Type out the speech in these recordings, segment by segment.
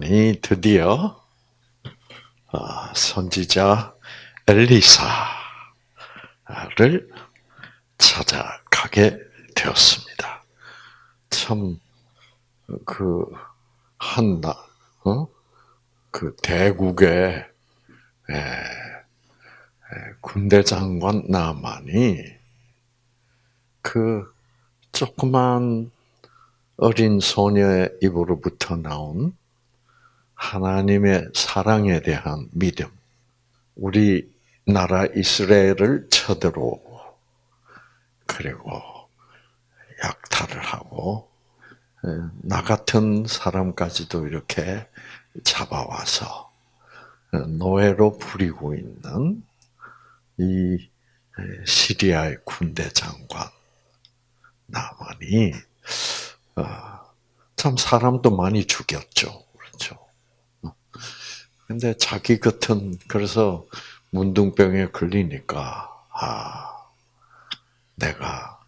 나만이 드디어 아, 선지자 엘리사를 찾아가게 되었습니다. 참, 그, 한 나, 어? 그 대국의 군대 장관 나만이 그 조그만 어린 소녀의 입으로부터 나온 하나님의 사랑에 대한 믿음, 우리 나라 이스라엘을 쳐들어오고, 그리고 약탈을 하고, 나 같은 사람까지도 이렇게 잡아와서 노예로 부리고 있는 이 시리아의 군대 장관 나만이 아, 참 사람도 많이 죽였죠. 근데 자기 같은 그래서 문둥병에 걸리니까 아 내가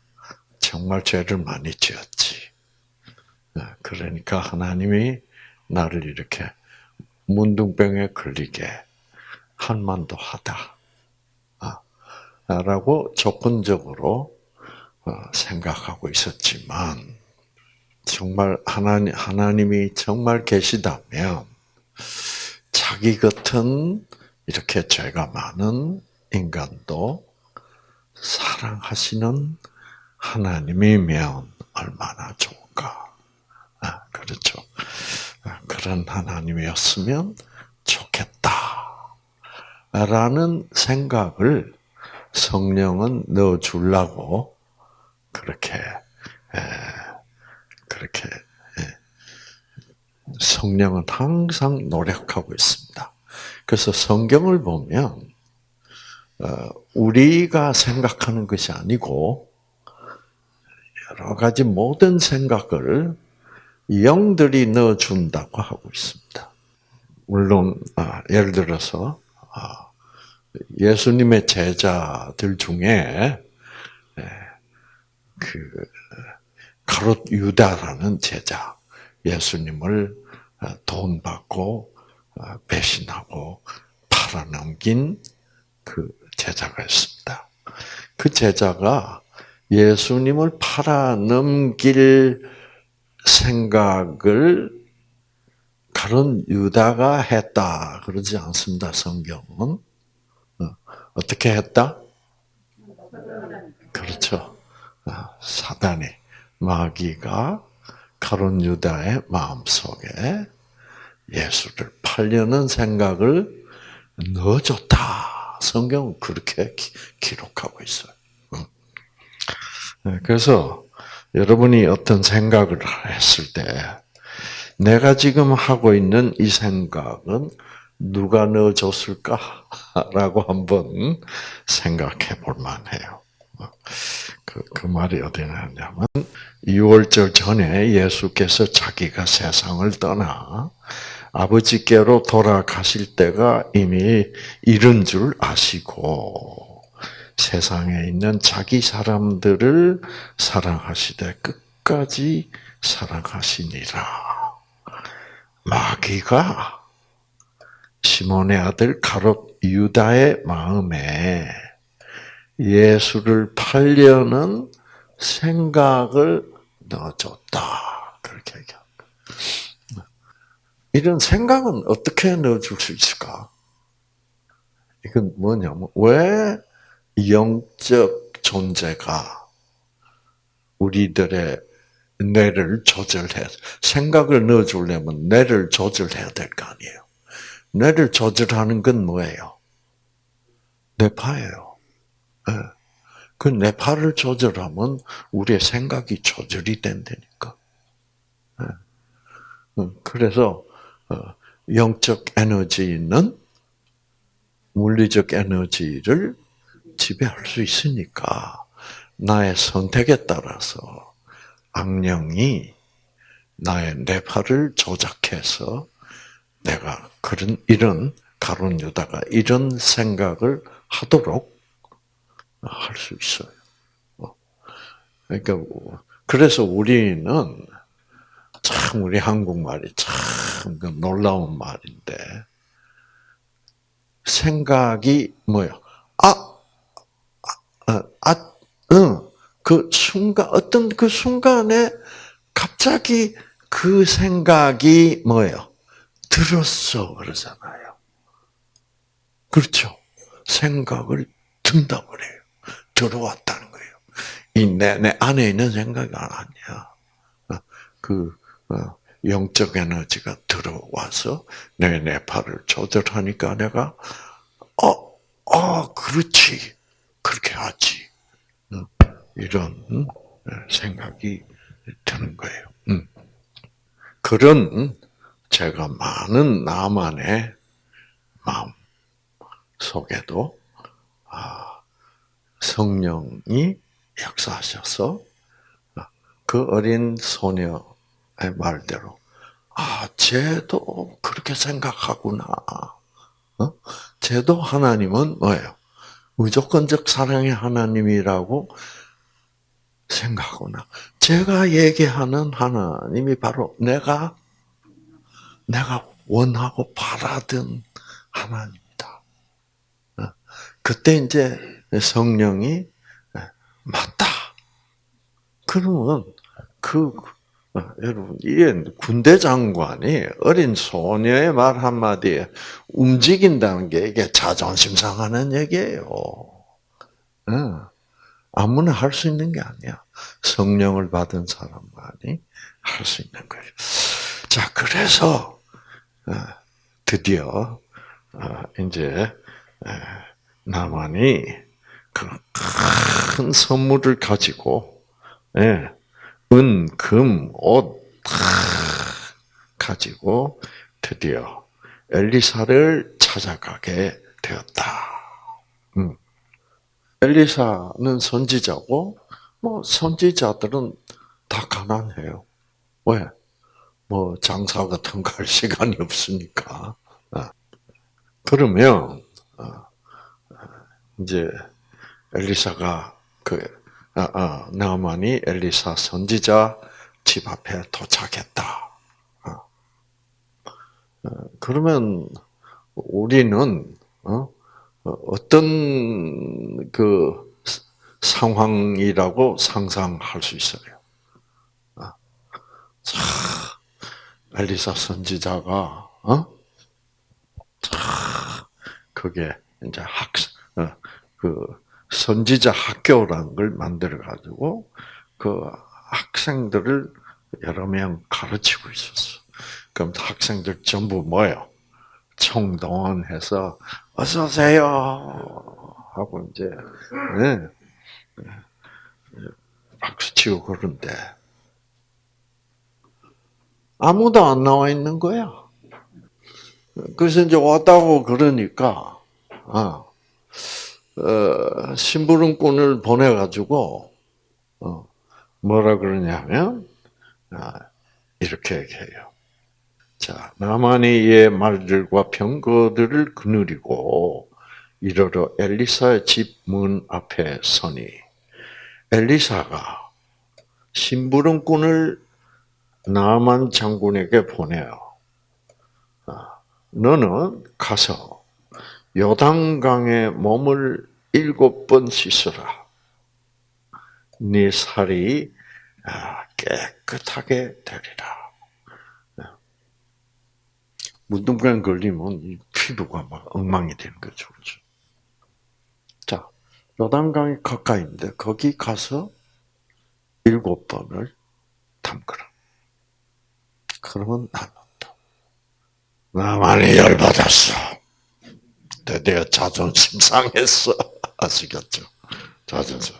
정말 죄를 많이 지었지. 아, 그러니까 하나님이 나를 이렇게 문둥병에 걸리게 한 만도 하다. 아, 라고 조건적으로 어, 생각하고 있었지만 정말 하나님 하나님이 정말 계시다면 자기 같은 이렇게 죄가 많은 인간도 사랑하시는 하나님이면 얼마나 좋을까. 아, 그렇죠. 아, 그런 하나님이었으면 좋겠다. 라는 생각을 성령은 넣어 주려고 그렇게 그렇게 성령은 항상 노력하고 있습니다. 그래서 성경을 보면 어, 우리가 생각하는 것이 아니고 여러 가지 모든 생각을 영들이 넣어준다고 하고 있습니다. 물론 아, 예를 들어서 아, 예수님의 제자들 중에 그 가롯 유다라는 제자 예수님을 어, 돈 받고 어, 배신하고 팔아넘긴 그 제자가 있습니다. 그 제자가 예수님을 팔아넘길 생각을 가론 유다가 했다 그러지 않습니다. 성경은 어, 어떻게 했다? 그렇죠. 사단이 마귀가 가론 유다의 마음속에 예수를 팔려는 생각을 넣어줬다. 성경은 그렇게 기 록하고 있어요. 네, 그래서 여러분이 어떤 생각을 했을 때 내가 지금 하고 있는 이 생각은 누가 넣어줬을까라고 한번 생각해 볼 만해요. 그, 그 말이 어디 나냐면 6월절 전에 예수께서 자기가 세상을 떠나 아버지께로 돌아가실 때가 이미 이른 줄 아시고 세상에 있는 자기 사람들을 사랑하시되 끝까지 사랑하시니라. 마귀가 시몬의 아들 가롯 유다의 마음에 예수를 팔려는 생각을 넣어줬다. 그렇게 얘기합니다. 이런 생각은 어떻게 넣어줄 수 있을까? 이건 뭐냐면, 왜 영적 존재가 우리들의 뇌를 조절해, 생각을 넣어주려면 뇌를 조절해야 될 거 아니에요. 뇌를 조절하는 건 뭐예요? 뇌파예요. 네. 그 뇌파를 조절하면 우리의 생각이 조절이 된다니까. 네. 음, 그래서 어, 영적 에너지는 물리적 에너지를 지배할 수 있으니까 나의 선택에 따라서 악령이 나의 뇌파를 조작해서 내가 그런 이런 가론 유다가 이런 생각을 하도록 할 수 있어요. 어. 그러니까 그래서 우리는 참 우리 한국말이 참그 놀라운 말인데 생각이 뭐요? 아, 아, 아, 응. 그 순간 어떤 그 순간에 갑자기 그 생각이 뭐예요? 들었어 그러잖아요. 그렇죠? 생각을 든다 그래요. 들어왔다는 거예요. 이 내 내 안에 있는 생각이 아니야. 어, 그 어, 영적 에너지가 들어와서 내 뇌파를 조절하니까 내가 어, 어, 그렇지. 그렇게 하지. 이런 생각이 드는 거예요. 그런 제가 많은 나만의 마음 속에도 아, 성령이 역사하셔서 그 어린 소녀의 말대로 아, 쟤도 그렇게 생각하구나. 어? 쟤도 하나님은 뭐예요? 무조건적 사랑의 하나님이라고 생각하구나. 제가 얘기하는 하나님이 바로 내가 내가 원하고 바라던 하나님이다. 어? 그때 이제 성령이 맞다. 그러면 그 어, 여러분 이게 군대 장관이 어린 소녀의 말 한마디에 움직인다는 게 이게 자존심 상하는 얘기예요. 어. 아무나 할 수 있는 게 아니야. 성령을 받은 사람만이 할 수 있는 거예요. 자, 그래서 어, 드디어 이제 나만이 그큰 선물을 가지고 예, 은, 금, 옷 가지고 드디어 엘리사를 찾아가게 되었다. 음. 엘리사는 선지자고 뭐 선지자들은 다 가난해요. 왜? 뭐 장사 같은 거 할 시간이 없으니까. 아. 그러면 아, 이제 엘리사가 그 아, 아, 나만이 엘리사 선지자 집 앞에 도착했다. 아. 어, 그러면 우리는 어? 어떤 그 상황이라고 상상할 수 있어요. 자, 엘리사 선지자가 어? 자, 그게 이제 학그 선지자 학교라는 걸 만들어 가지고 그 학생들을 여러 명 가르치고 있었어. 그럼 학생들 전부 뭐요? 총동원해서 어서 오세요 하고 이제 네. 박수 치고 그런데 아무도 안 나와 있는 거야. 그래서 이제 왔다고 그러니까 아, 어, 심부름꾼을 보내가지고 어, 뭐라 그러냐면 아, 이렇게 얘기해요. 자, 나만이 이의 말들과 병거들을 그누리고 이르러 엘리사의 집 문 앞에 서니 엘리사가 심부름꾼을 나만 장군에게 보내요. 아, 너는 가서 요단강에 몸을 일곱 번 씻어라. 네 살이 아, 깨끗하게 되리라. 문둥병 걸리면 피부가 막 엉망이 되는 거죠. 그렇죠? 자, 요단강이 가까이인데 거기 가서 일곱 번을 담그라. 그러면 나는다. 나만이 열받았어. 드디어 자존심 상했어. 아시겠죠? 자존심.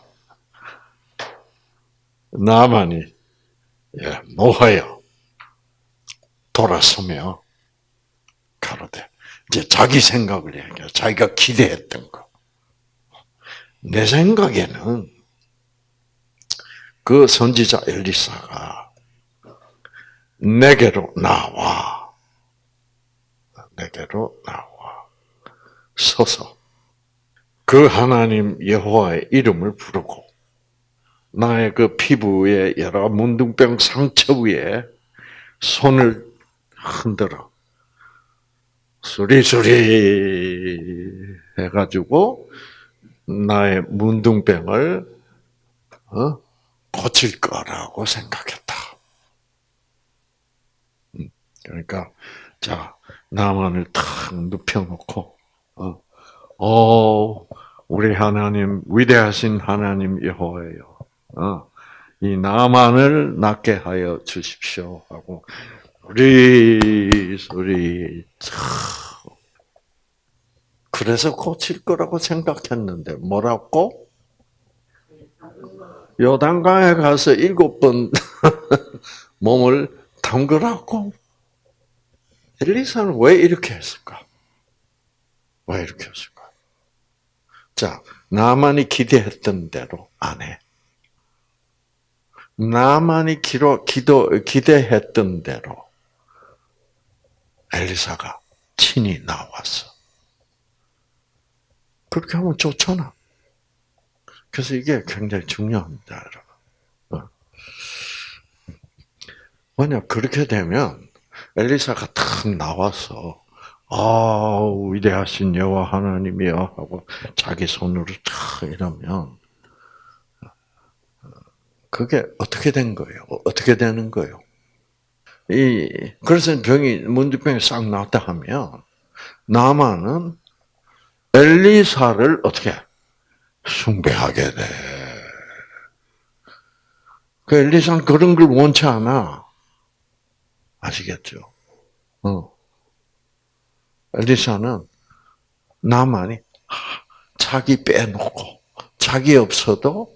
나만이 예, 노하여 돌아서며 가로되 이제 자기 생각을 얘기해. 자기가 기대했던 거. 내 생각에는 그 선지자 엘리사가 내게로 나와. 내게로 나와. 서서 그 하나님 여호와의 이름을 부르고 나의 그 피부의 여러 문둥병 상처 위에 손을 흔들어. 수리수리 해가지고 나의 문둥병을 어? 고칠 거라고 생각했다. 음, 그러니까 자 나만을 탁 눕혀놓고 어, 어 우리 하나님 위대하신 하나님 여호와예요. 어, 이 나만을 낫게 하여 주십시오 하고 우리 소리 그래서 고칠 거라고 생각했는데 뭐라고? 요단강에 가서 일곱 번 몸을 담그라고 엘리사는 왜 이렇게 했을까? 왜 이렇게 했을까? 자, 나만이 기대했던 대로 안 해. 나만이 기도, 기도, 기대했던 대로 엘리사가 친히 나왔어. 그렇게 하면 좋잖아. 그래서 이게 굉장히 중요합니다, 여러분. 어. 만약 그렇게 되면 엘리사가 탁 나와서 아 위대하신 여호와 하나님이여 하고 자기 손으로 탁 이러면 그게 어떻게 된 거예요? 어떻게 되는 거예요? 이 그래서 병이 문제병이 싹 났다 하면 나만은 엘리사를 어떻게 숭배하게 돼. 그 엘리사는 그런 걸 원치 않아. 아시겠죠? 어. 엘리사는 나만이 자기 빼놓고 자기 없어도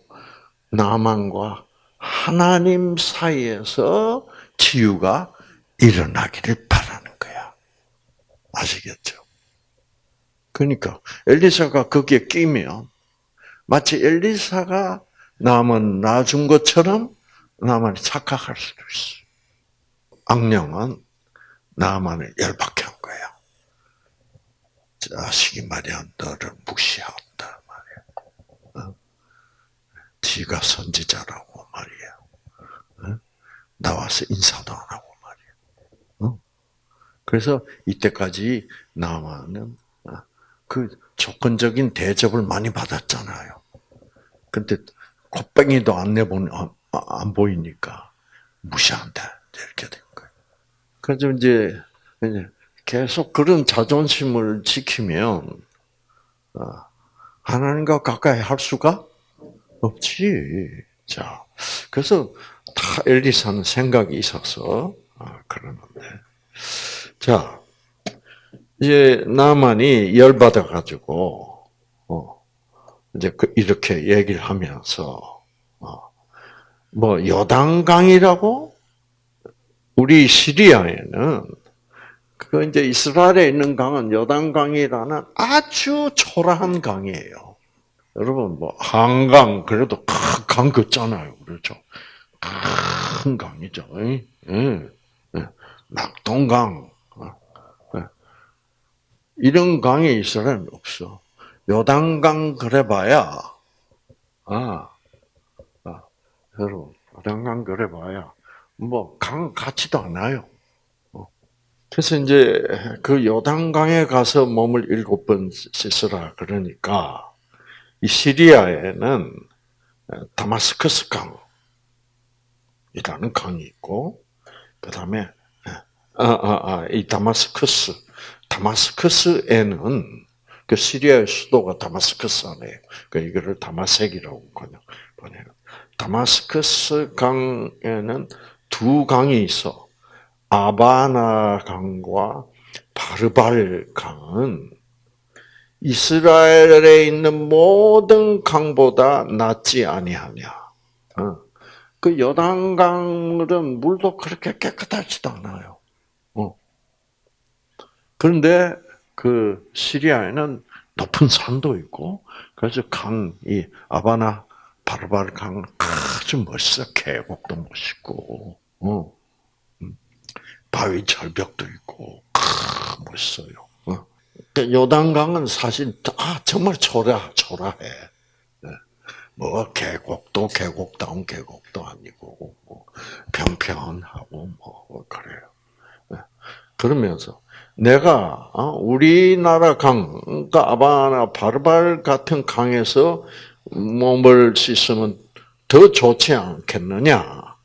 나만과 하나님 사이에서 치유가 일어나기를 바라는 거야. 아시겠죠? 그러니까 엘리사가 거기에 끼면 마치 엘리사가 남은 놔준 것처럼 나만이 착각할 수도 있어. 악령은 나만을 열받게. 자식이 말이야, 너를 무시한다 말이야. 어? 지가 선지자라고 말이야. 어? 나와서 인사도 안 하고 말이야. 어? 그래서 이때까지 나만은 그 조건적인 대접을 많이 받았잖아요. 근데 콧뱅이도 안 내보니 안 보이니까 무시한다 이렇게 된 거예요. 그래서 이제 계속 그런 자존심을 지키면 어, 하나님과 가까이 할 수가 없지. 자, 그래서 다 엘리사는 생각이 있어서 아, 그러는데, 자 이제 나만이 열 받아 가지고 어, 이제 그 이렇게 얘기를 하면서 어, 뭐 여당강이라고 우리 시리아에는 그 이제 이스라엘에 있는 강은 여당강이라는 아주 초라한 강이에요. 여러분 뭐 한강 그래도 강 긋잖아요, 그렇죠? 큰 강이죠. 예, 예. 낙동강 이런 강이 이스라엘 없어. 요단강 그래봐야, 아, 아, 여러분, 요단강 그래봐야, 뭐, 강 같지도 않아요. 어. 그래서 이제 그 요단강에 가서 몸을 일곱 번 씻으라 그러니까, 이 시리아에는 다마스커스 강이라는 강이 있고, 그 다음에, 아, 아, 아, 이 다마스커스, 다마스커스에는 그 시리아의 수도가 다마스커스 안에 그 이거를 다마색이라고 그냥 번해요. 다마스커스 강에는 두 강이 있어. 아바나 강과 바르발 강은 이스라엘에 있는 모든 강보다 낫지 아니하냐. 어. 그 여단강은 물도 그렇게 깨끗하지도 않아요. 그런데 그 시리아에는 높은 산도 있고 그래서 강이 아바나 바르바르 강 아주 멋있어 계곡도 멋있고 어. 음. 바위 절벽도 있고 아, 멋있어요. 어. 요단강은 사실 아 정말 초라 초라해. 네. 뭐 계곡도 계곡다운 계곡도 아니고 뭐 평평하고 뭐 그래요. 예. 그러면서 내가 어, 우리나라 강, 그러니까 아바나 바르발 같은 강에서 몸을 씻으면 더 좋지 않겠느냐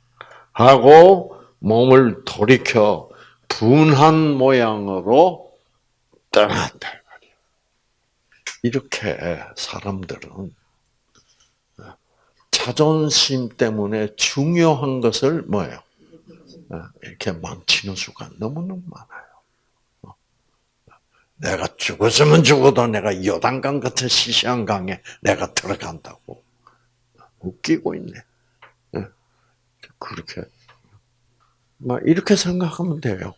하고 몸을 돌이켜 분한 모양으로 떠났다. 이렇게 사람들은 자존심 때문에 중요한 것을 뭐예요? 이렇게 망치는 수가 너무너무 많아요. 내가 죽었으면 죽어도 내가 요단강 같은 시시한 강에 내가 들어간다고. 웃기고 있네. 그렇게. 막 이렇게 생각하면 돼요.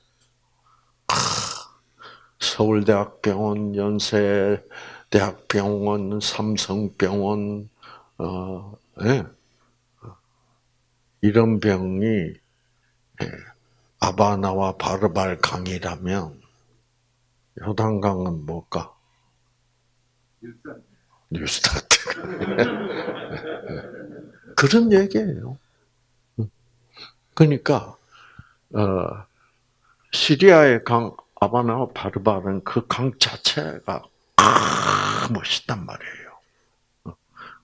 서울대학병원, 연세대학병원, 삼성병원, 어, 네. 이런 병이 예, 아바나와 바르발 강이라면 요단강은 뭘까? 뉴스타트. 그런 얘기예요. 그러니까 어, 시리아의 강 아바나와 바르발은 그강 자체가 아, 멋있단 말이에요.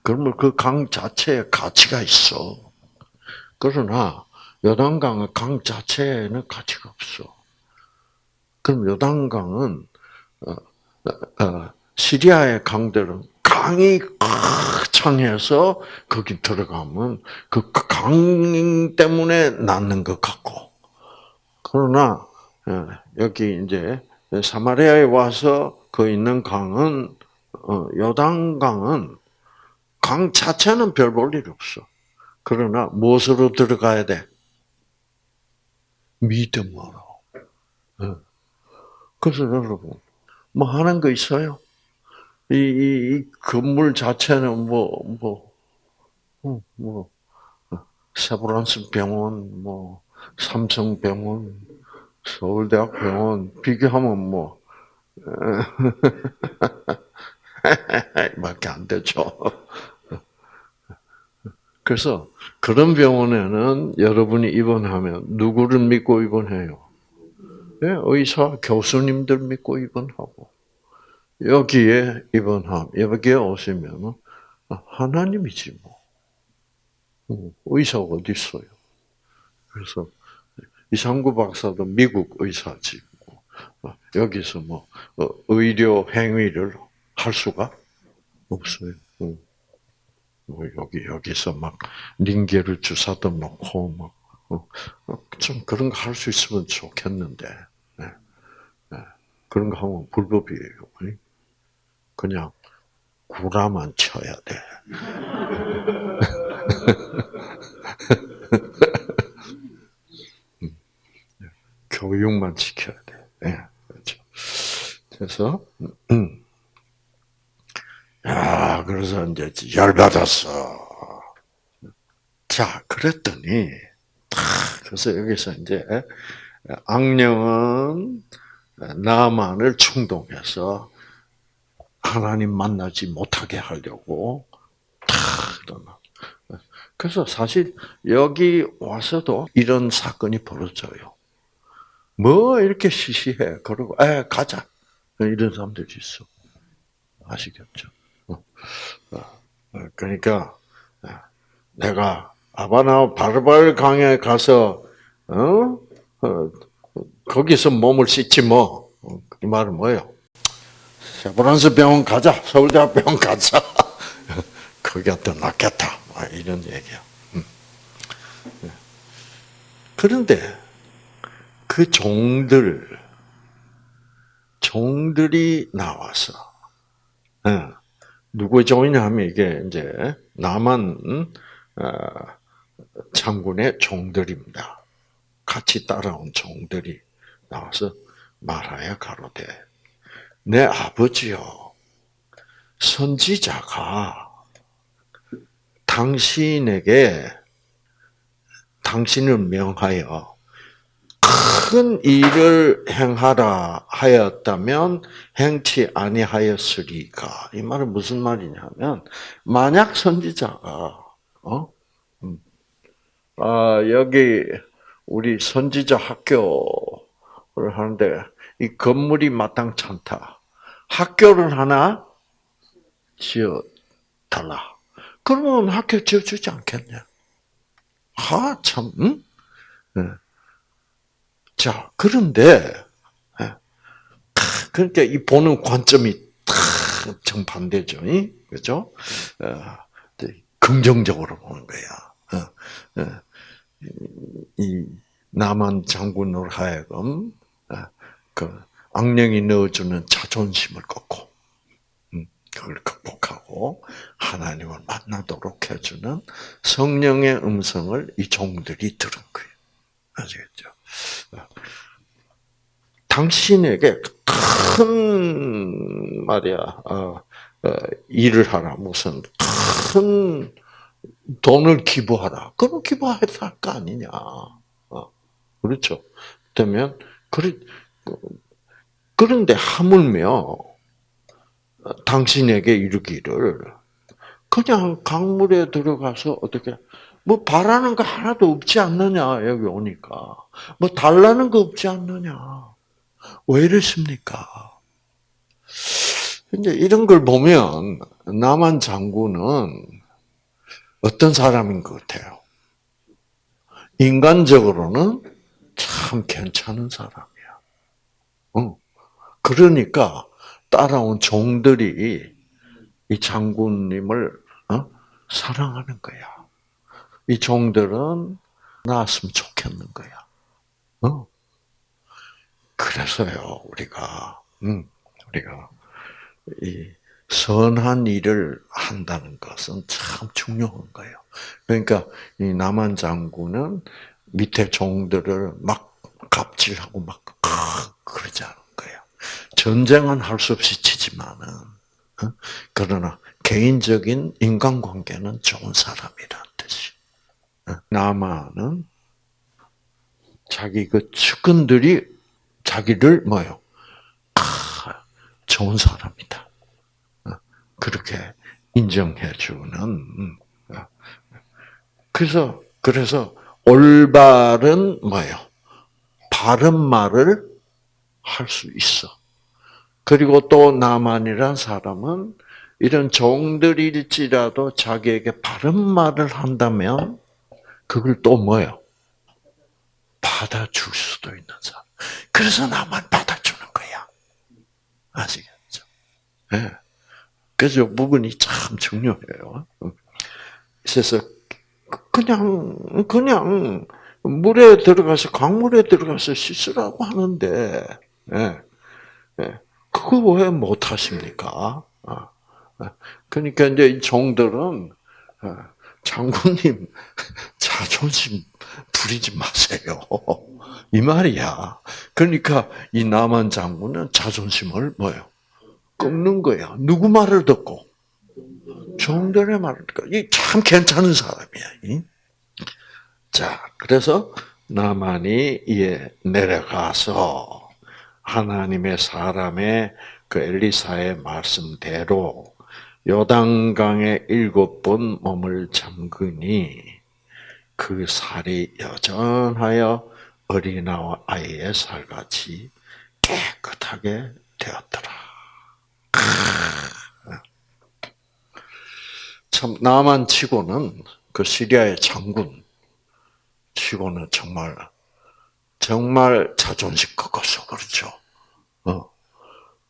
그러면 그 강 자체에 가치가 있어. 그러나 요단강의 강 자체에는 가치가 없어. 그럼 요단강은 어, 어, 시리아의 강들은 강이 창해서 거기 들어가면 그 강 때문에 낫는 것 같고 그러나 어, 여기 이제 사마리아에 와서 그 있는 강은 요단강은 강 자체는 별 볼 일 없어. 그러나 무엇으로 들어가야 돼? 믿음으로. 그래서 여러분, 뭐 하는 거 있어요? 이, 이, 이 건물 자체는 뭐, 뭐, 어, 뭐, 세브란스 병원, 뭐, 삼성병원, 서울대학 병원, 비교하면 뭐, 밖에 안 되죠. 그래서 그런 병원에는 여러분이 입원하면 누구를 믿고 입원해요? 네, 의사, 교수님들 믿고 입원하고 여기에 입원함 여기에 오시면 하나님이지 뭐 음, 의사가 어디 있어요? 그래서 이상구 박사도 미국 의사지 뭐. 여기서 뭐 어, 의료 행위를 할 수가 없어요. 음. 뭐 여기 여기서 막 링게를 주사도 놓고 막좀 어, 그런 거 할 수 있으면 좋겠는데 네. 네. 그런 거 하면 불법이에요. 그냥 구라만 쳐야 돼. 음. 교육만 지켜야 돼. 네. 그렇죠. 그래서 음. 야, 그래서 이제 열받았어. 자, 그랬더니, 그래서 여기서 이제, 악령은 나만을 충동해서 하나님 만나지 못하게 하려고 그래서 사실 여기 와서도 이런 사건이 벌어져요. 뭐 이렇게 시시해. 그러고, 에, 가자. 이런 사람들이 있어. 아시겠죠? 어, 그러니까 내가 아바나 바르발 강에 가서 어? 어 거기서 몸을 씻지 뭐. 이 말은 뭐예요? 세브란스 병원 가자. 서울대학 병원 가자. 거기가 더 낫겠다. 이런 얘기야. 음. 그런데 그 종들, 종들이 나와서, 누구의 종이냐 하면 이게 이제 남한 어, 장군의 종들입니다. 같이 따라온 종들이 나와서 말하여 가로되 내 아버지요 선지자가 당신에게 당신을 명하여 큰 일을 행하라 하였다면 행치 아니하였으리까. 이 말은 무슨 말이냐면 만약 선지자가 어? 음, 아, 여기 우리 선지자 학교를 하는데 이 건물이 마땅찮다. 학교를 하나 지어 달라. 그러면 학교 지어주지 않겠냐? 아, 참, 응? 네. 자, 그런데, 네. 그러니까 이 보는 관점이 정반대죠. 그죠? 어, 긍정적으로 보는 거야. 어, 어. 이 남한 장군으로 하여금 그 악령이 넣어주는 자존심을 꺾고 음, 그걸 극복하고 하나님을 만나도록 해주는 성령의 음성을 이 종들이 들은 거예요. 아시겠죠? 당신에게 큰 말이야 어, 어, 일을 하라 무슨 큰 돈을 기부하라. 그럼 기부해야 할거 아니냐. 어, 그렇죠. 그러면 그래 그런데 하물며 당신에게 이르기를 그냥 강물에 들어가서 어떻게 뭐 바라는 거 하나도 없지 않느냐 여기 오니까 뭐 달라는 거 없지 않느냐 왜 이랬습니까? 이제 이런 걸 보면 남한 장군은 어떤 사람인 것 같아요? 인간적으로는 참 괜찮은 사람이야. 어. 그러니까 따라온 종들이 이 장군님을 어? 사랑하는 거야. 이 종들은 나왔으면 좋겠는 거야. 어? 그래서요, 우리가, 음, 우리가, 이, 선한 일을 한다는 것은 참 중요한 거예요. 그러니까, 이 남한 장군은 밑에 종들을 막 갑질하고 막, 그러지 않은 거예요. 전쟁은 할 수 없이 치지만은, 어? 그러나 개인적인 인간관계는 좋은 사람이라는 남한은 자기 그 측근들이 자기를 뭐요? 아, 좋은 사람이다. 어, 그렇게 인정해 주는. 음, 어. 그래서 그래서 올바른 뭐요? 바른 말을 할 수 있어. 그리고 또 나만이란 사람은 이런 종들일지라도 자기에게 바른 말을 한다면 그걸 또 뭐요? 받아줄 수도 있는 사람. 그래서 나만 받아주는 거야. 아시겠죠? 네. 그래서 부분이 참 중요해요. 그래서 그냥 그냥 물에 들어가서 강물에 들어가서 씻으라고 하는데 예, 예, 그거 왜 못하십니까? 아, 아. 그러니까 이제 이 종들은 아, 장군님 자존심 부리지 마세요. 이 말이야. 그러니까 이 남한 장군은 자존심을 뭐요? 꺾는 거야. 누구 말을 듣고? 종들의 말을 듣고. 이참 괜찮은 사람이야. 자, 그래서 나만이 예 내려가서 하나님의 사람의 그 엘리사의 말씀대로 요단강에 일곱 번 몸을 잠그니 그 살이 여전하여 어린아와 아이의 살같이 깨끗하게 되었더라. 참 나만 치고는 그 시리아의 장군 치고는 정말 정말 자존심 꺾어서 그렇죠. 어.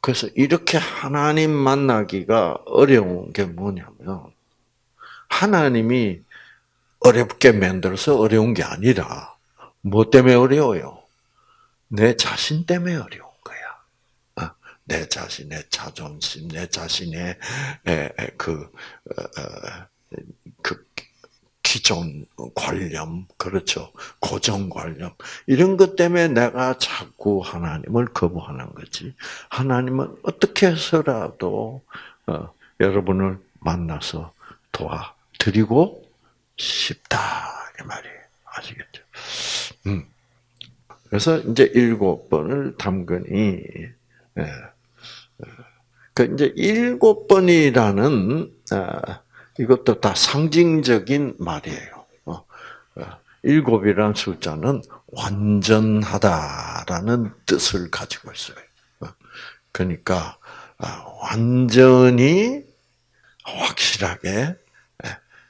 그래서 이렇게 하나님 만나기가 어려운 게 뭐냐면 하나님이 어렵게 만들어서 어려운 게 아니라 뭐 때문에 어려워요? 내 자신 때문에 어려운 거야. 어, 내 자신의 자존심, 내 자신의 그, 어, 어, 그 기존 관념, 그렇죠. 고정 관념. 이런 것 때문에 내가 자꾸 하나님을 거부하는 거지. 하나님은 어떻게 해서라도, 여러분을 만나서 도와드리고 싶다. 이 말이에요. 아시겠죠? 음. 그래서 이제 일곱 번을 담그니, 예. 그 이제 일곱 번이라는 아, 이것도 다 상징적인 말이에요. 어, 어, 일곱이라는 숫자는 완전하다라는 뜻을 가지고 있어요. 그러니까 아, 완전히 확실하게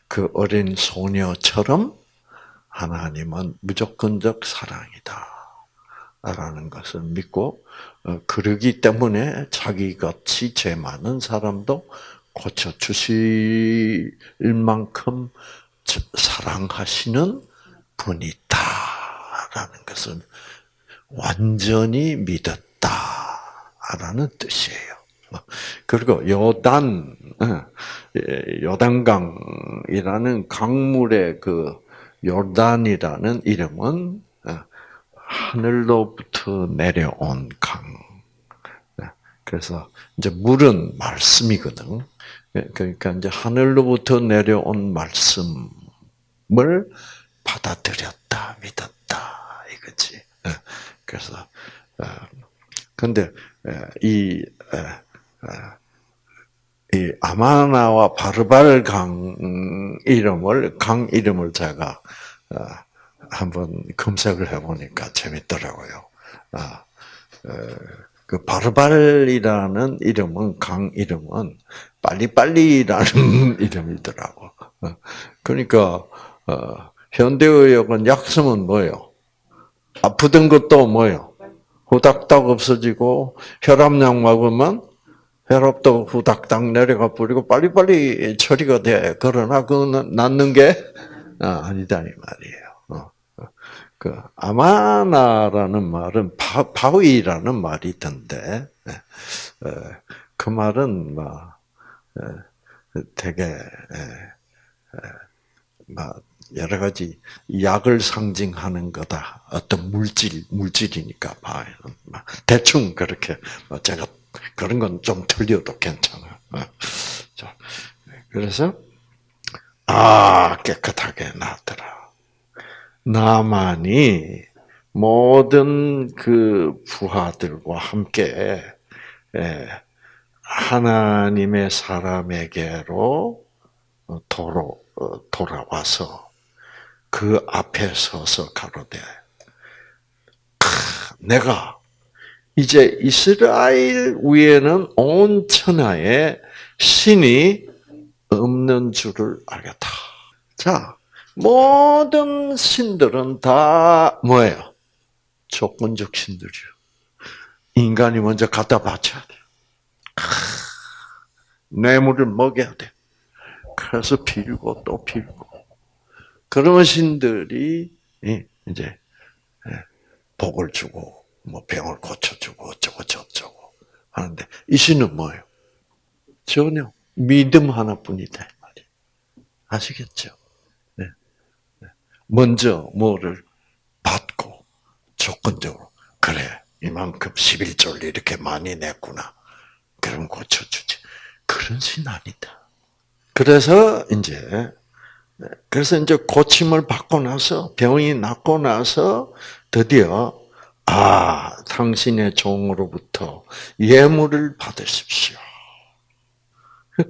그 어린 소녀처럼 하나님은 무조건적 사랑이다. 라는 것을 믿고 어, 그러기 때문에 자기같이 죄 많은 사람도 고쳐 주실 만큼 사랑하시는 분이 있다라는 것을 완전히 믿었다라는 뜻이에요. 그리고 요단 어, 예, 요단강이라는 강물의 그 요단이라는 이름은 어, 하늘로부터 내려온 강. 네, 그래서 이제 물은 말씀이거든. 예, 그러니까 이제 하늘로부터 내려온 말씀을 받아들였다, 믿었다 이거지. 예, 그래서 어, 근데 이, 이 아마나와 바르발 강 이름을 강 이름을 제가 어, 한번 검색을 해보니까 재밌더라고요. 아, 그 바르발이라는 이름은 강 이름은 빨리빨리라는 이름이더라고. 어, 그러니까 어, 현대의학은 약성은 뭐예요? 아프던 것도 뭐예요? 후닥닥 없어지고 혈압약 먹으면 혈압도 후닥닥 내려가 버리고 빨리빨리 처리가 돼. 그러나 그거는 낫는 게 아, 아니다 이 말이에요. 그 아마나라는 말은 바, 바위라는 말이 있던데 예. 어, 그 말은 뭐 예, 되게 막 여러 가지 약을 상징하는 거다. 어떤 물질 물질이니까 바위는 대충 그렇게 뭐 제가 그런 건 좀 틀려도 괜찮아. 어. 그래서 아 깨끗하게 나더라. 나만이 모든 그 부하들과 함께 예, 하나님의 사람에게로 도로, 어, 돌아와서 그 앞에 서서 가로되 내가 이제 이스라엘 위에는 온 천하에 신이 없는 줄을 알겠다. 자, 모든 신들은 다 뭐예요? 조건적 신들이요. 인간이 먼저 갖다 바쳐야 돼. 뇌물을 먹여야 돼. 그래서 빌고 또 빌고. 그러면 신들이 이제 예, 복을 주고 뭐 병을 고쳐주고 어쩌고 저쩌고 하는데 이 신은 뭐예요? 전혀 믿음 하나뿐이다 말이에요. 아시겠죠? 먼저 뭐를 받고 조건적으로 그래 이만큼 11조를 이렇게 많이 냈구나. 그럼 고쳐주지. 그런 신 아니다. 그래서 이제 그래서 이제 고침을 받고 나서 병이 낫고 나서 드디어 아 당신의 종으로부터 예물을 받으십시오.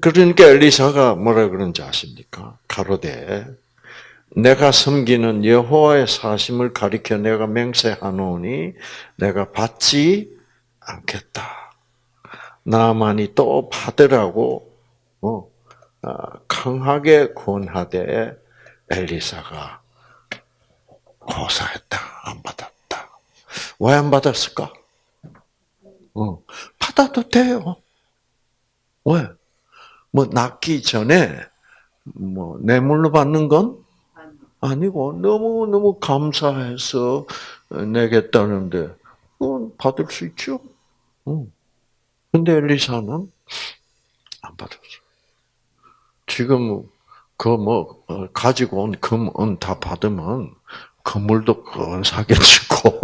그러니까 엘리사가 뭐라 그런지 아십니까? 가로되 내가 섬기는 여호와의 사심을 가리켜 내가 맹세하노니 내가 받지 않겠다. 나만이 또 받으라고 어, 강하게 권하되 엘리사가 고사했다. 안 받았다. 왜 안 받았을까? 어, 받아도 돼요. 왜? 뭐 낳기 전에 뭐 뇌물로 받는 건 아니고 너무 너무 감사해서 내겠다는데 그건 받을 수 있죠. 근데 엘리사는 안 받았어. 지금 그 뭐 가지고 온 금 은 다 받으면 건물도 근사하게 짓고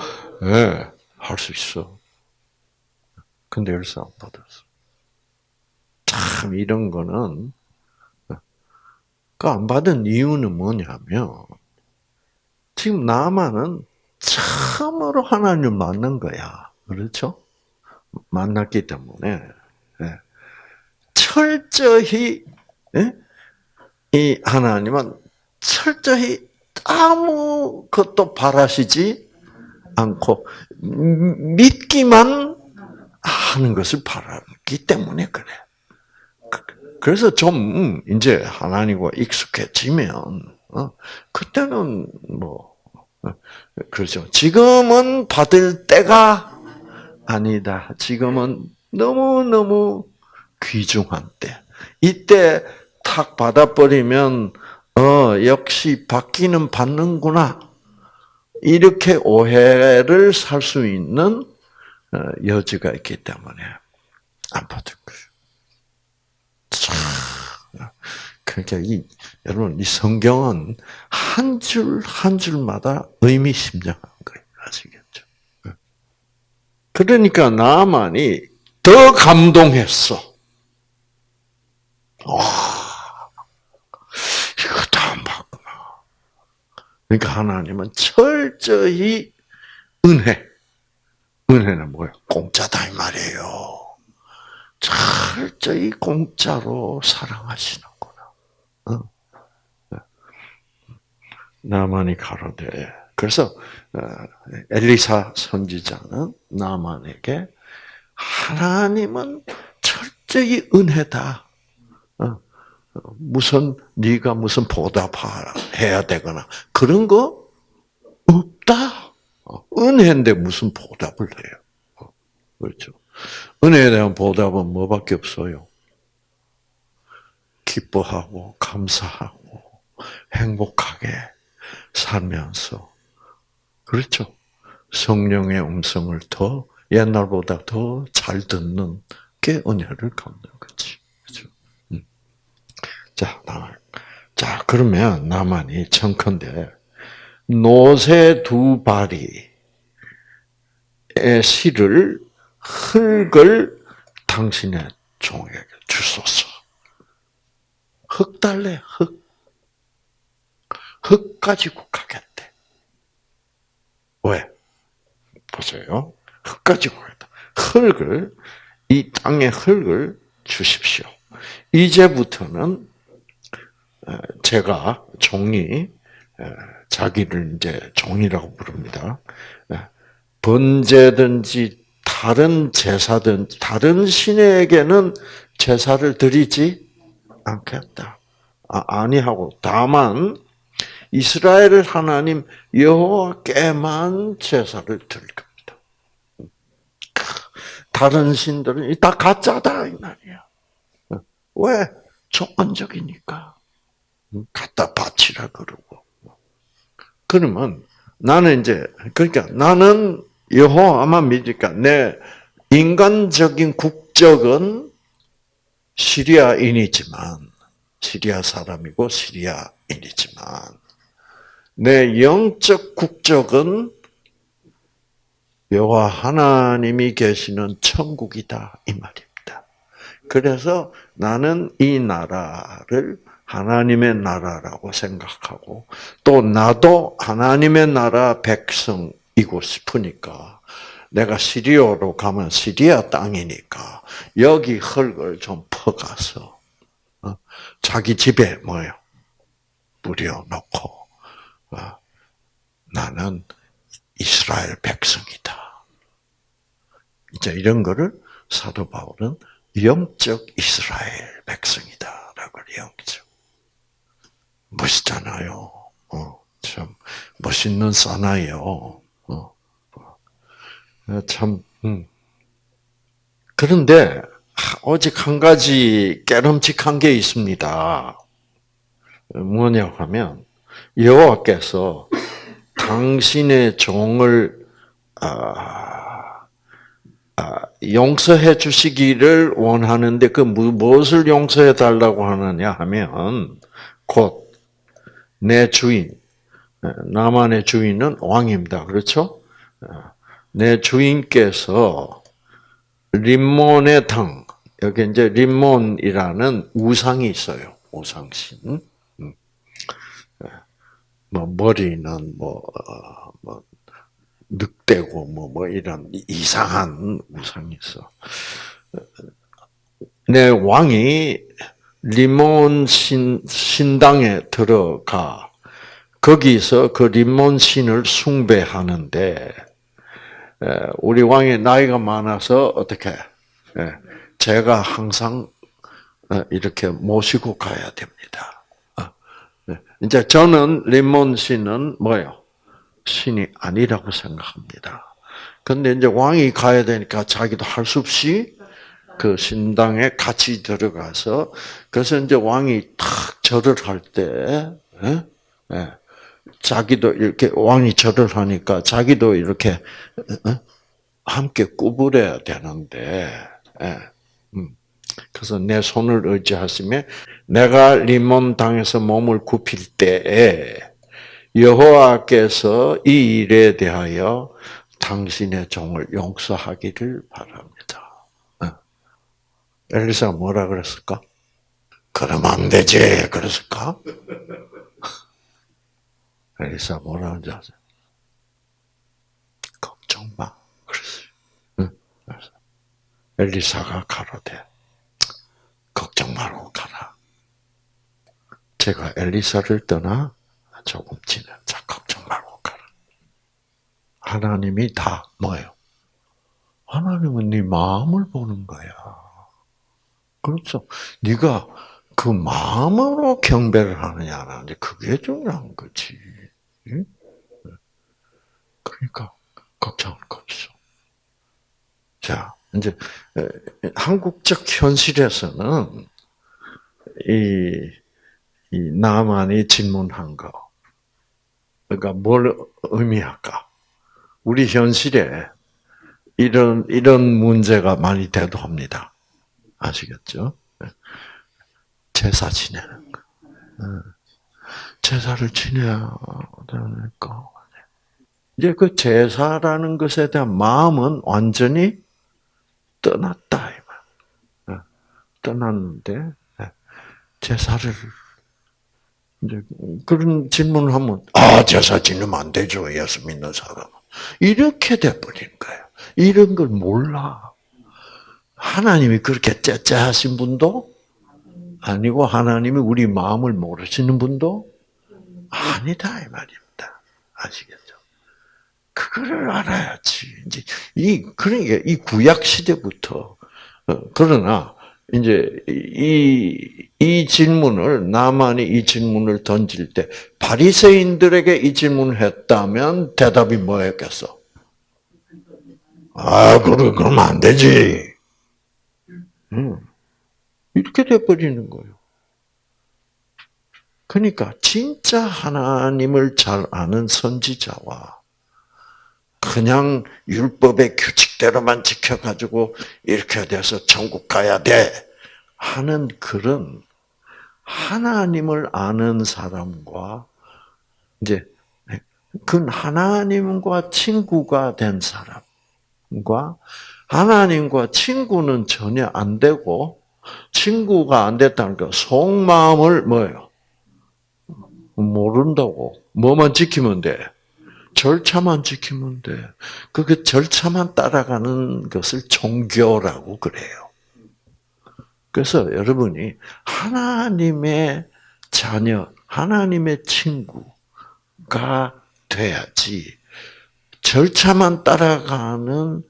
예, 할수 있어. 근데 엘리사 안 받았어. 참 이런 거는 그 안 받은 이유는 뭐냐면 지금 나만은 참으로 하나님을 만난 거야. 그렇죠? 만났기 때문에 예. 철저히 예? 이 하나님은 철저히 아무 것도 바라시지 않고 믿기만 하는 것을 바라기 때문에 그래. 그래서 좀 이제 하나님과 익숙해지면 어, 그때는 뭐 어, 그렇죠. 지금은 받을 때가 아니다. 지금은 너무 너무 귀중한 때. 이때 탁 받아버리면 어 역시 받기는 받는구나. 이렇게 오해를 살 수 있는 어, 여지가 있기 때문에 안 받을 거예요. 참. 그러니까 이 여러분 이 성경은 한 줄 한 줄마다 의미심장한 거예요. 아시겠죠? 그러니까 나만이 더 감동했어. 와, 이거 다안 받구나. 그러니까 하나님은 철저히 은혜. 은혜는 뭐예요? 공짜다 이 말이에요. 철저히 공짜로 사랑하시는구나. 어? 나만이 가로되 그래서 어, 엘리사 선지자는 나만에게 하나님은 철저히 은혜다. 어, 무슨 네가 무슨 보답해야 되거나 그런 거 없다. 은혜인데 무슨 보답을 해요? 그렇죠. 은혜에 대한 보답은 뭐밖에 없어요? 기뻐하고 감사하고 행복하게 살면서 그렇죠. 성령의 음성을 더 옛날보다 더 잘 듣는 게 은혜를 갚는 거지. 그렇죠. 음. 자, 자 그러면 나만이 청컨대 노새 두 바리의 실을 흙을 당신의 종에게 주소서. 흙 달래, 흙. 흙 가지고 가겠대. 왜? 보세요. 흙 가지고 가겠다. 흙을, 이 땅의 흙을 주십시오. 이제부터는 어, 제가 종이, 어, 자기를 이제 종이라고 부릅니다. 어, 번제든지 다른 제사든 다른 신에게는 제사를 드리지 않겠다. 아, 니하고 다만 이스라엘 하나님 여호와께만 제사를 드릴 겁니다. 다른 신들은 다 가짜다 이 말이야. 왜? 조건적이니까. 갖다 바치라 그러고. 그러면 나는 이제 그러니까 나는 여호와만 믿으니까 내 인간적인 국적은 시리아인이지만 시리아 사람이고 시리아인이지만 내 영적 국적은 여호와 하나님이 계시는 천국이다 이 말입니다. 그래서 나는 이 나라를 하나님의 나라라고 생각하고 또 나도 하나님의 나라 백성 이고 싶으니까 내가 시리아로 가면 시리아 땅이니까 여기 흙을 좀 퍼가서 어, 자기 집에 뭐요 뿌려놓고 어, 나는 이스라엘 백성이다. 이제 이런 거를 사도 바울은 영적 이스라엘 백성이다라고 영적 멋있잖아요. 어, 참 멋있는 사나이요. 어, 참, 음. 그런데, 오직 한 가지 깨름칙한 게 있습니다. 뭐냐 하면, 여호와께서 당신의 종을, 아, 아, 용서해 주시기를 원하는데, 그 무엇을 용서해 달라고 하느냐 하면, 곧, 내 주인, 나만의 주인은 왕입니다. 그렇죠? 내 주인께서 림몬의 당 여기 이제 림몬이라는 우상이 있어요. 우상신. 음. 뭐 머리는 뭐, 어, 뭐 늑대고 뭐, 뭐 이런 이상한 우상이 있어. 내 왕이 리몬 신, 신당에 들어가 거기서 그 림몬 신을 숭배하는데 우리 왕이 나이가 많아서 어떻게 제가 항상 이렇게 모시고 가야 됩니다. 어, 네. 이제 저는 림몬 신은 뭐요? 신이 아니라고 생각합니다. 근데 이제 왕이 가야 되니까 자기도 할 수 없이 그 신당에 같이 들어가서 그래서 이제 왕이 탁 절을 할 때, 예? 예. 자기도 이렇게 왕이 절을 하니까 자기도 이렇게 어? 함께 구부려야 되는데, 예. 음. 그래서 내 손을 의지하시며 내가 리몬 당에서 몸을 굽힐 때에 여호와께서 이 일에 대하여 당신의 종을 용서하기를 바랍니다. 어. 엘리사가 뭐라 그랬을까? 그러면 안 되지. 그랬을까? 엘리사 뭐라 하는지 아세요? 걱정 마. 응? 엘리사가 가로되 걱정 말고 가라. 제가 엘리사를 떠나 조금 지나 자 걱정 말고 가라. 하나님이 다 뭐예요? 하나님은 네 마음을 보는 거야. 그렇죠. 네가 그 마음으로 경배를 하느냐 안 하느냐 그게 중요한 거지. 그러니까 걱정할 거 없어. 자, 이제 한국적 현실에서는 이, 이 나만이 질문한 거, 그러니까 뭘 의미할까? 우리 현실에 이런 이런 문제가 많이 대도합니다. 아시겠죠? 제사 지내는 거. 제사를 지내야 되니까. 이제 그 제사라는 것에 대한 마음은 완전히 떠났다. 이 떠났는데, 제사를, 이제 그런 질문을 하면, 아, 제사 지내면 안 되죠. 예수 믿는 사람은. 이렇게 돼버린 거예요. 이런 걸 몰라. 하나님이 그렇게 째째하신 분도 아니고 하나님이 우리 마음을 모르시는 분도 아니다 이 말입니다. 아시겠죠? 그거를 알아야지. 이제 이 그러니까 이 구약 시대부터 어, 그러나 이제 이, 이 질문을 나만이 이 질문을 던질 때 바리새인들에게 이 질문을 했다면 대답이 뭐였겠어? 아, 그러 그러면 안 되지. 음. 이렇게 돼 버리는 거예요. 그러니까 진짜 하나님을 잘 아는 선지자와 그냥 율법의 규칙대로만 지켜가지고 이렇게 돼서 천국 가야 돼 하는 그런 하나님을 아는 사람과 이제 그 하나님과 친구가 된 사람과 하나님과 친구는 전혀 안 되고 친구가 안 됐다는 거 속마음을 뭐예요? 모른다고. 뭐만 지키면 돼? 절차만 지키면 돼. 그 절차만 따라가는 것을 종교라고 그래요. 그래서 여러분이 하나님의 자녀, 하나님의 친구가 돼야지 절차만 따라가는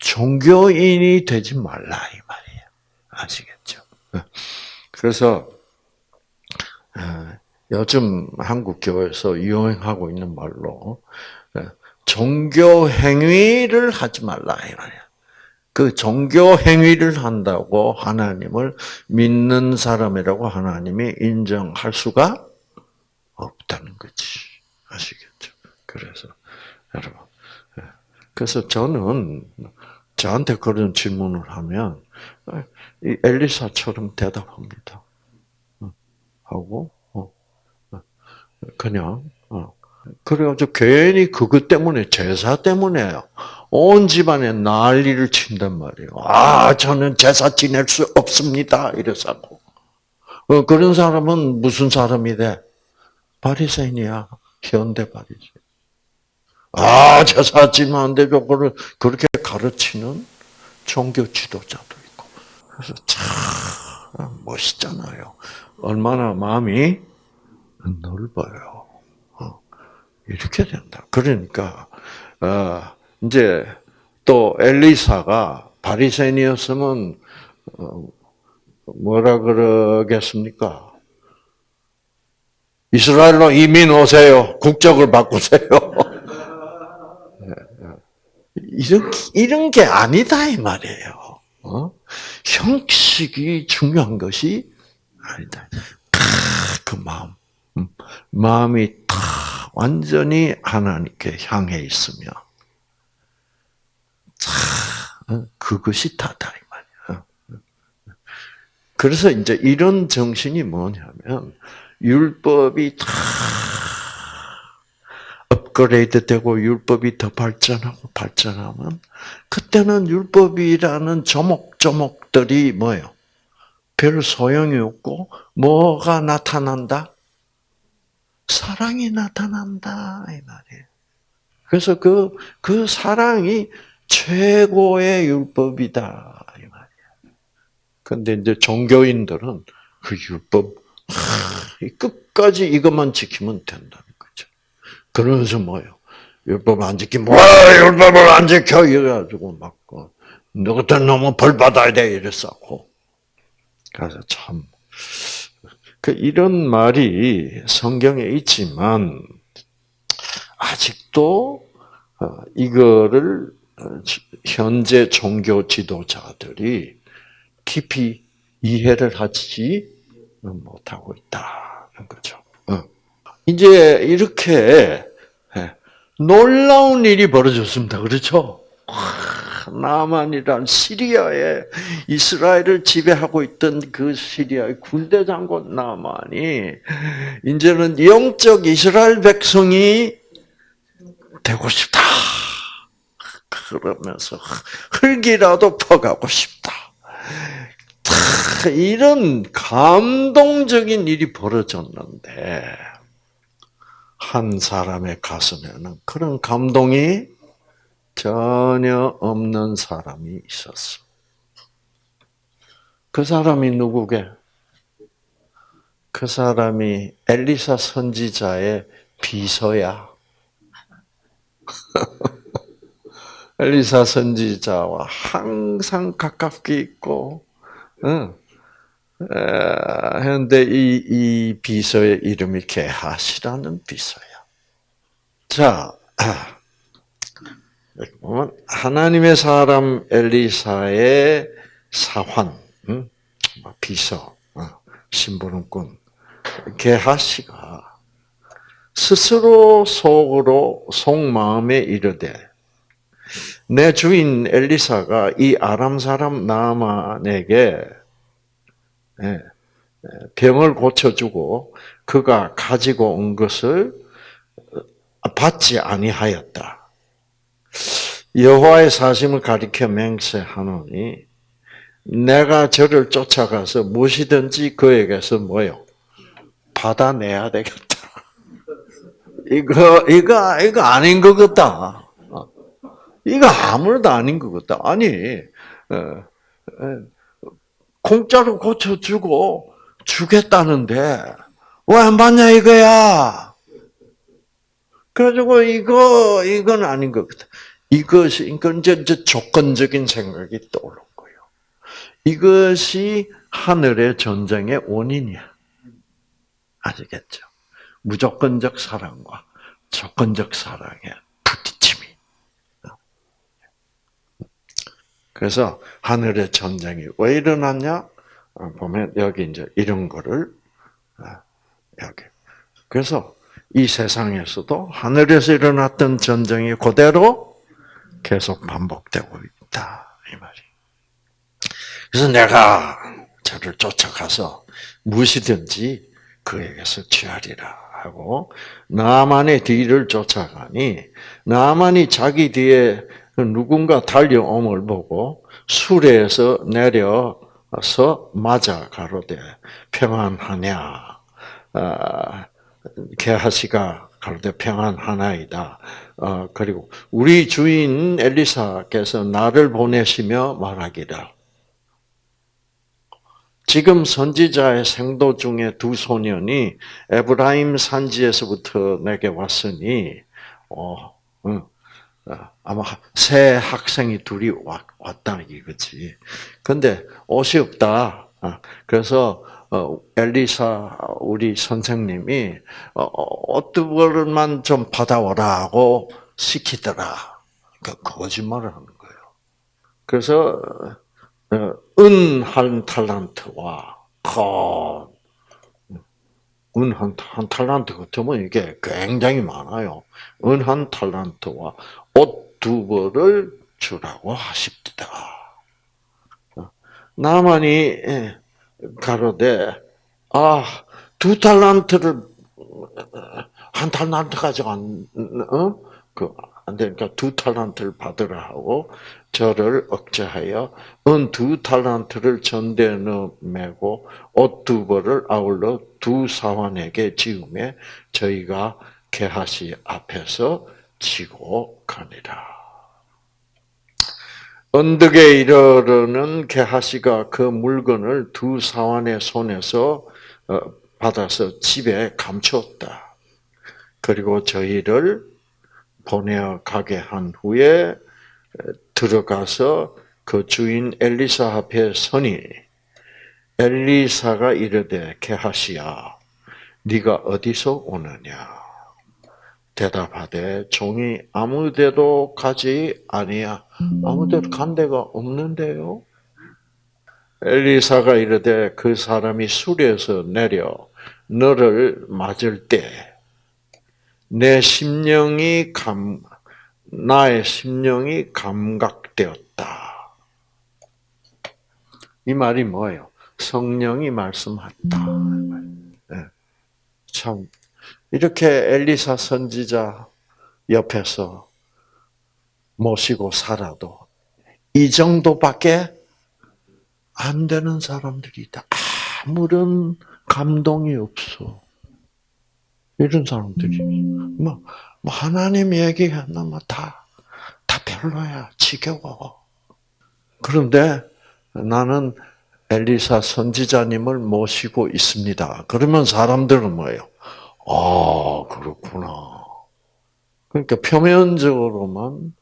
종교인이 되지 말라 이 말이에요. 아시겠죠? 그래서 어, 요즘 한국 교회에서 유행하고 있는 말로 어, 종교 행위를 하지 말라 이 말이야. 그 종교 행위를 한다고 하나님을 믿는 사람이라고 하나님이 인정할 수가 없다는 거지. 아시겠죠? 그래서 여러분, 예. 그래서 저는 저한테 그런 질문을 하면 이 엘리사처럼 대답합니다. 어, 하고 그냥 그래가지고 괜히 그것 때문에 제사 때문에 온 집안에 난리를 친단 말이에요. 아 저는 제사 지낼 수 없습니다. 이래서 그런 사람은 무슨 사람이 돼? 바리새인이야. 현대 바리새인. 아 제사 지면 안 되죠. 그렇게 가르치는 종교 지도자도 있고. 그래서 참 멋있잖아요. 얼마나 마음이 넓어요. 이렇게 된다. 그러니까 어, 이제 또 엘리사가 바리새인이었으면 어, 뭐라 그러겠습니까? 이스라엘로 이민 오세요. 국적을 바꾸세요. 이런 이런 게 아니다 이 말이에요. 어? 형식이 중요한 것이 아니다. 그 마음, 음, 마음이 다 완전히 하나님께 향해 있으며, 어, 그것이 다다 이 말이야. 그래서 이제 이런 정신이 뭐냐면 율법이 다 업그레이드 되고 율법이 더 발전하고 발전하면 그때는 율법이라는 조목조목들이 뭐예요? 별 소용이 없고 뭐가 나타난다? 사랑이 나타난다 이 말이에요. 그래서 그, 그 사랑이 최고의 율법이다 이 말이에요. 근데 이제 종교인들은 그 율법 끝까지 이것만 지키면 된다는 거죠. 그러면서 뭐요? 율법 안 지키면 와 율법을 안 지켜 이래가지고 막 어, 너 같은 놈은 벌 받아야 돼 이랬었고 그래서 참그 이런 말이 성경에 있지만 아직도 어, 이거를 어, 현재 종교 지도자들이 깊이 이해를 하지 못하고 있다는 거죠. 어. 이제 이렇게 예, 놀라운 일이 벌어졌습니다. 그렇죠? 나만이란 시리아에 이스라엘을 지배하고 있던 그 시리아의 군대 장군 나만이 이제는 영적 이스라엘 백성이 되고 싶다. 그러면서 흙이라도 퍼가고 싶다. 이런 감동적인 일이 벌어졌는데 한 사람의 가슴에는 그런 감동이 전혀 없는 사람이 있었어. 그 사람이 누구게? 그 사람이 엘리사 선지자의 비서야. 엘리사 선지자와 항상 가깝게 있고, 응. 그런데 이, 이 비서의 이름이 게하시라는 비서야. 자, 보면 하나님의 사람 엘리사의 사환, 뭐 비서, 어, 신부름꾼 게하시가 스스로 속으로 속마음에 이르되 내 주인 엘리사가 이 아람 사람 나만에게 예, 병을 고쳐주고 그가 가지고 온 것을 받지 아니하였다. 여호와의 사심을 가리켜 맹세하노니 내가 저를 쫓아가서 무엇이든지 그에게서 뭐요 받아내야 되겠다. 이거 이거 이거 아닌 것 같다. 어. 이거 아무래도 아닌 것 같다. 아니 어, 어, 공짜로 고쳐주고 주겠다는데 왜안 받냐 이거야. 그래가지고 이거 이건 아닌 것 같아. 이것이 그러니까 이제, 조건적인 생각이 떠오른 거예요. 이것이 하늘의 전쟁의 원인이야. 아시겠죠? 무조건적 사랑과 조건적 사랑의 부딪힘이. 그래서 하늘의 전쟁이 왜 일어났냐? 어, 보면 여기 이제 이런 거를 어, 여기. 그래서 이 세상에서도 하늘에서 일어났던 전쟁이 그대로 계속 반복되고 있다 이 말이. 그래서 내가 저를 쫓아가서 무엇이든지 그에게서 취하리라 하고 나만의 뒤를 쫓아가니 나만이 자기 뒤에 누군가 달려옴을 보고 수레에서 내려서 맞아 가로되 평안하냐 아, 게하시가 가로되 평안하나이다 어, 그리고 우리 주인 엘리사께서 나를 보내시며 말하기를 지금 선지자의 생도 중에 두 소년이 에브라임 산지에서부터 내게 왔으니, 어, 응, 어, 아마 새 학생이 둘이 왔, 왔다 이거지. 근데 옷이 없다. 어, 그래서 어, 엘리사 우리 선생님이 옷두 벌만 좀 받아오라고 시키더라. 그 거짓말을 하는 거예요. 그래서 은한 탈란트와 은한 한 탈란트 같으면 이게 굉장히 많아요. 은한 탈란트와 옷 두 벌을 주라고 하십니다. 나만이 예, 가로되 아두 탈란트를 한 탈란트까지 안 어? 그 안 되니까 두 탈란트를 받으라 하고 저를 억제하여 은두 탈란트를 전대에 메고 옷 두 벌을 아울러 두 사환에게 지음에 저희가 게하시 앞에서 지고 가니라. 언덕에 이르르는 게하시가 그 물건을 두 사환의 손에서 어, 받아서 집에 감추었다. 그리고 저희를 보내어 가게 한 후에 들어가서 그 주인 엘리사 앞에 서니 엘리사가 이르되 게하시야 네가 어디서 오느냐 대답하되 종이 아무데도 가지 아니야 아무데도 간 데가 없는데요 엘리사가 이르되 그 사람이 수리에서 내려 너를 맞을 때 내 심령이 감 나의 심령이 감각되었다. 이 말이 뭐예요? 성령이 말씀했다. 네. 참 이렇게 엘리사 선지자 옆에서 모시고 살아도 이 정도밖에 안 되는 사람들이 있다. 아무런 감동이 없어. 이런 사람들이 뭐, 뭐 하나님 얘기하면 뭐다 다 별로야 지겨워. 그런데 나는 엘리사 선지자님을 모시고 있습니다. 그러면 사람들은 뭐예요? 아 그렇구나. 그러니까 표면적으로만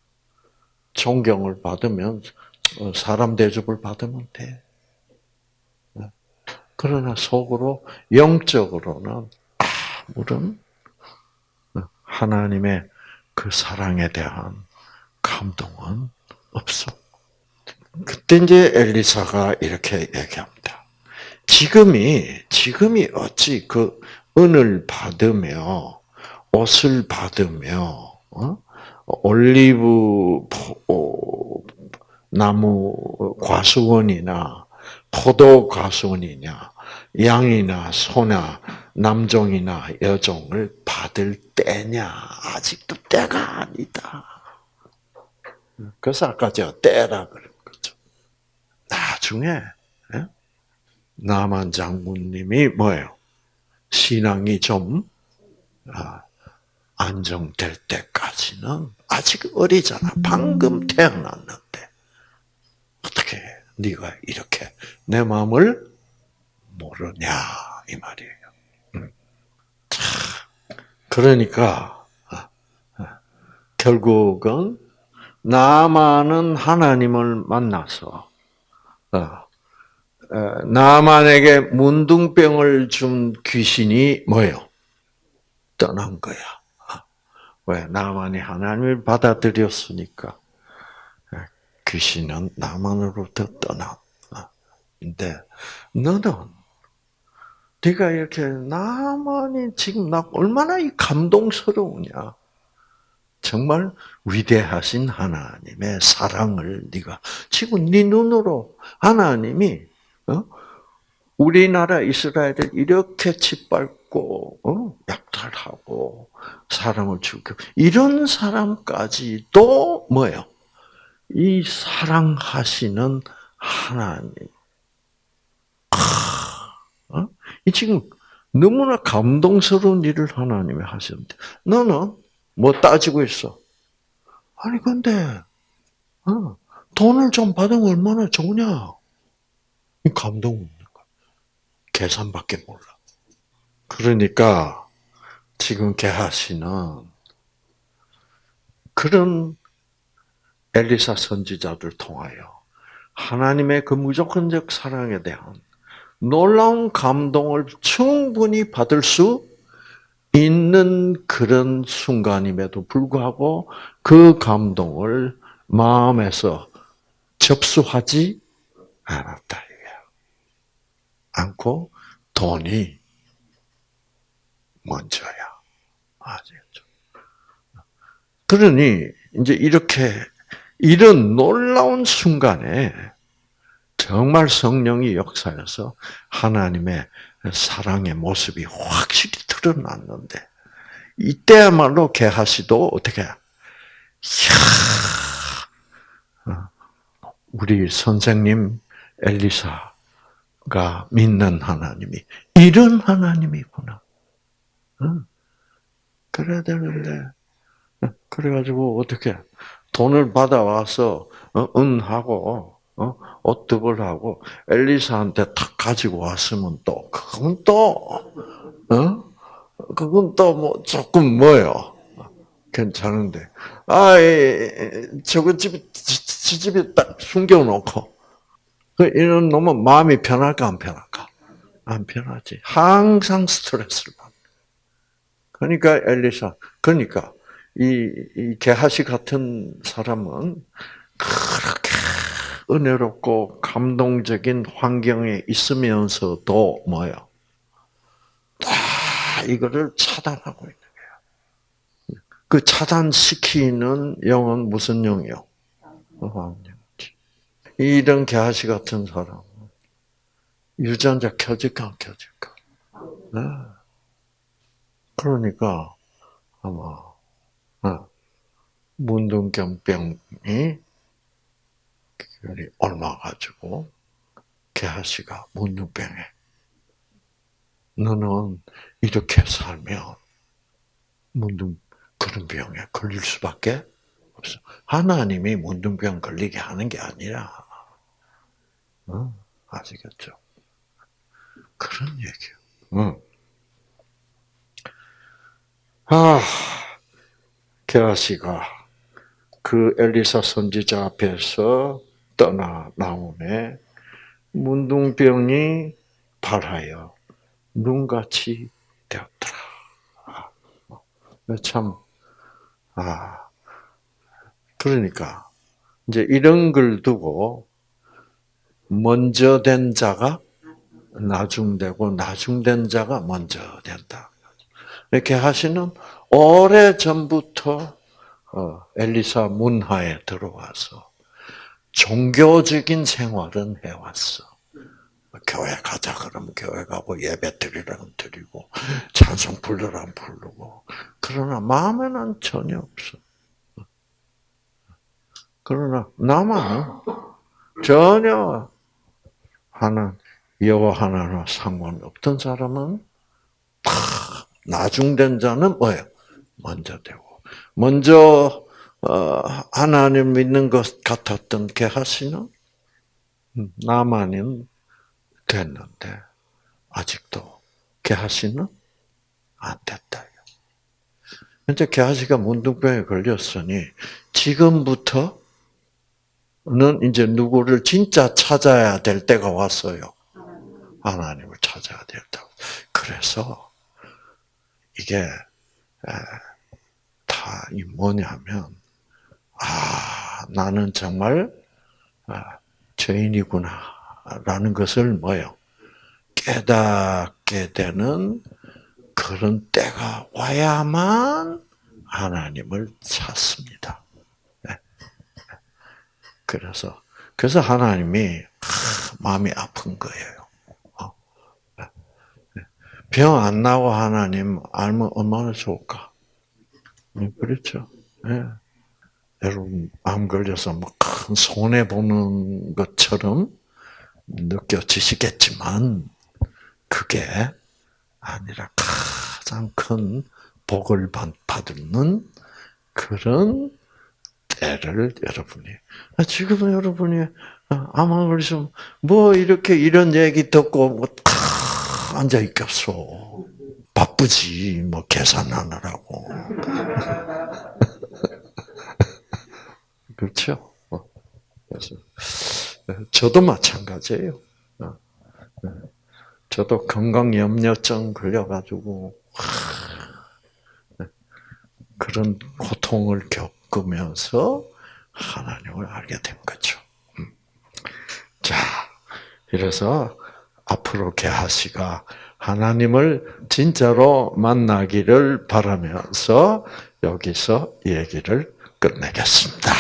존경을 받으면 사람 대접을 받으면 돼. 그러나 속으로 영적으로는 아무런 하나님의 그 사랑에 대한 감동은 없어. 그때 이제 엘리사가 이렇게 얘기합니다. 지금이 지금이 어찌 그 은을 받으며 옷을 받으며 어? 올리브 나무 과수원이나 포도 과수원이냐 양이나 소나 남종이나 여종을 받을 때냐? 아직도 때가 아니다. 그래서 아까 제가 때라 그런 거죠. 나중에 예? 남한 장군님이 뭐예요? 신앙이 좀 아, 안정될 때까지는 아직 어리잖아. 방금 태어났는데 어떻게 네가 이렇게 내 마음을 모르냐 이 말이에요. 그러니까 결국은 나만은 하나님을 만나서 어, 나만에게 문둥병을 준 귀신이 뭐예요? 떠난 거야. 왜? 나만이 하나님을 받아들였으니까 귀신은 나만으로부터 떠나. 근데 너는 네가 이렇게 나만이 지금 나 얼마나 이 감동스러우냐. 정말 위대하신 하나님의 사랑을 네가 지금 네 눈으로 하나님이 어? 우리나라 이스라엘을 이렇게 짓밟고 어? 약탈하고 사람을 죽여 이런 사람까지도 뭐예요? 이 사랑하시는 하나님 이 지금 너무나 감동스러운 일을 하나님이 하셨는데 너는 뭐 따지고 있어? 아니 근데 어, 돈을 좀 받으면 얼마나 좋냐? 이 감동 없는 거야. 계산밖에 몰라. 그러니까 지금 게하시는 그런 엘리사 선지자들 통하여 하나님의 그 무조건적 사랑에 대한 놀라운 감동을 충분히 받을 수 있는 그런 순간임에도 불구하고 그 감동을 마음에서 접수하지 않았다. 않고 돈이 먼저야. 아시겠죠? 그러니 이제 이렇게 이런 놀라운 순간에 정말 성령이 역사해서 하나님의 사랑의 모습이 확실히 드러났는데 이때야말로 개하시도 어떻게 이야 우리 선생님 엘리사 가 믿는 하나님이 이런 하나님이구나. 그래야 되는데 그래가지고 어떻게 돈을 받아와서 어, 은하고 어? 어떻게 하고 엘리사한테 탁 가지고 왔으면 또 그건 또 어? 그건 또 뭐 조금 뭐요? 괜찮은데 아 저거 집에 지 집에 딱 숨겨놓고 그 이런 놈은 마음이 편할까 안 편할까? 안 편하지. 항상 스트레스를 받는. 그러니까 엘리사 그러니까 이, 이 게하시 같은 사람은 그렇게 은혜롭고 감동적인 환경에 있으면서도 뭐요? 다 이거를 차단하고 있는 거야. 그 차단시키는 영은 무슨 영이요? 이런 게하시 같은 사람 유전자 켜질까 안 켜질까? 네. 그러니까 아마 어, 문둥병병이 얼마 가지고 개하씨가 문둥병에 너는 이렇게 살면 문둥 그런 병에 걸릴 수밖에 없어. 하나님이 문둥병 걸리게 하는 게 아니라 어? 아시겠죠? 그런 얘기요. 응. 아, 게하시가 그 엘리사 선지자 앞에서 떠나 나오네. 문둥병이 발하여 눈같이 되었더라. 아, 참, 아, 그러니까, 이제 이런 걸 두고, 먼저 된 자가 나중되고, 나중된 자가 먼저 된다. 이렇게 하시는 오래 전부터 어, 엘리사 문화에 들어와서 종교적인 생활은 해왔어. 교회 가자 그러면 교회 가고 예배 드리라면 드리고 찬송 불러라면 부르고 그러나 마음에는 전혀 없어. 그러나 나만은 전혀 하나 여호와 하나와 상관없던 사람은 다 나중된 자는 뭐예요? 먼저 되고 먼저 어, 하나님 믿는 것 같았던 게하시는 나만은 됐는데 아직도 게하시는 안 됐다. 현재 게하시가 문둥병에 걸렸으니 지금부터 는 이제 누구를 진짜 찾아야 될 때가 왔어요. 하나님을 찾아야 된다고. 그래서 이게 다 뭐냐면 아 나는 정말 아, 죄인이구나라는 것을 뭐요 깨닫게 되는 그런 때가 와야만 하나님을 찾습니다. 네. 그래서 그래서 하나님이 마음이 아픈 거예요. 병 안 나고 하나님 알면 얼마나 좋을까? 네, 그렇죠. 네. 여러분 암 걸려서 뭐 큰 손해 보는 것처럼 느껴지시겠지만 그게 아니라 가장 큰 복을 받는 그런 때를 여러분이 지금 여러분이 암 걸리면 뭐 이렇게 이런 얘기 듣고 뭐 앉아 있겠어. 바쁘지, 뭐, 계산하느라고. 그렇죠? 어, 그래서, 저도 마찬가지예요. 어, 네. 저도 건강염려증 걸려가지고, 네. 그런 고통을 겪 으면서 하나님을 알게 된 거죠. 음. 자, 이래서 앞으로 개하시가 하나님을 진짜로 만나기를 바라면서 여기서 얘기를 끝내겠습니다.